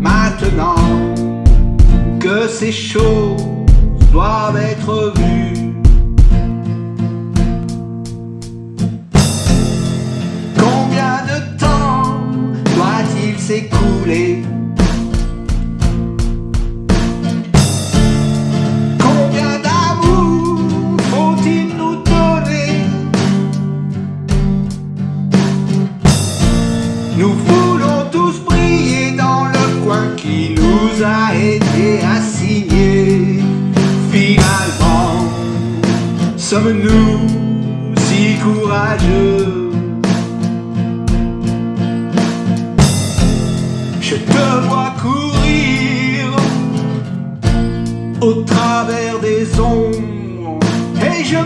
maintenant que ces choses doivent être vues. Combien de temps doit-il s'écouler? Combien d'amour faut-il nous donner? Nous voulons tous sommes-nous si courageux? Je te vois courir au travers des ombres et je